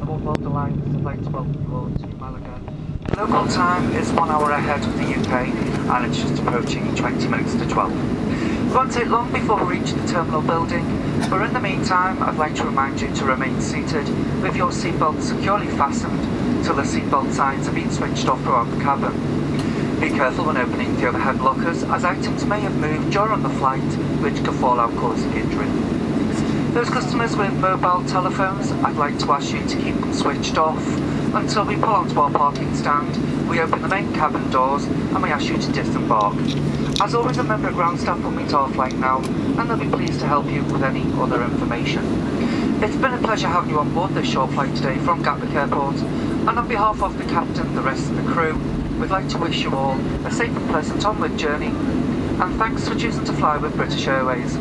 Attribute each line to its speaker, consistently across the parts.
Speaker 1: All to Malaga. Local time is one hour ahead of the UK and it's just approaching 20 minutes to 12. It won't take long before we reach the terminal building, but in the meantime I'd like to remind you to remain seated with your seatbelt securely fastened till the seatbelt signs have been switched off throughout the cabin. Be careful when opening the overhead lockers as items may have moved during the flight which could fall out causing injury. Those customers with mobile telephones, I'd like to ask you to keep them switched off until we pull onto our parking stand, we open the main cabin doors and we ask you to disembark. As always a member of ground staff will meet our flight now and they'll be pleased to help you with any other information. It's been a pleasure having you on board this short flight today from Gatwick Airport and on behalf of the captain, the rest of the crew, we'd like to wish you all a safe and pleasant onward journey and thanks for choosing to fly with British Airways.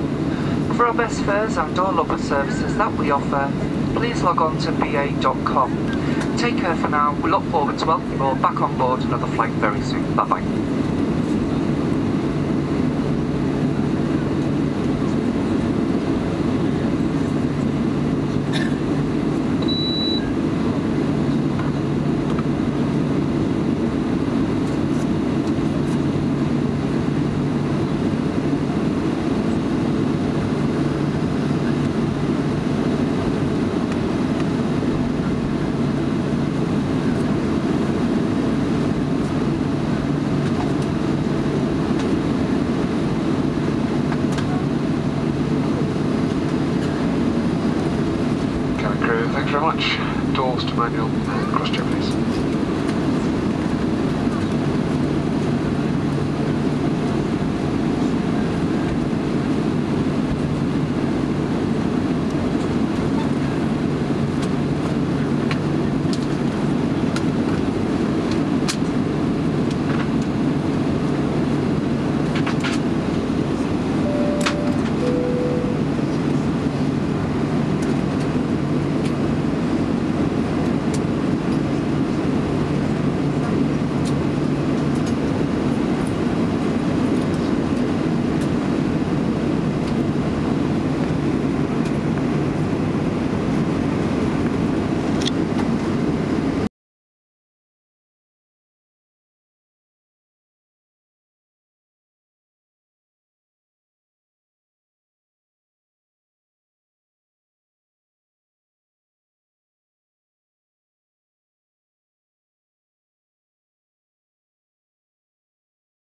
Speaker 1: For our best fares and all other services that we offer, please log on to ba.com. Take care for now, we look forward to welcoming you all back on board another flight very soon. Bye bye.
Speaker 2: Crew, thanks very much. Doors to manual, cross check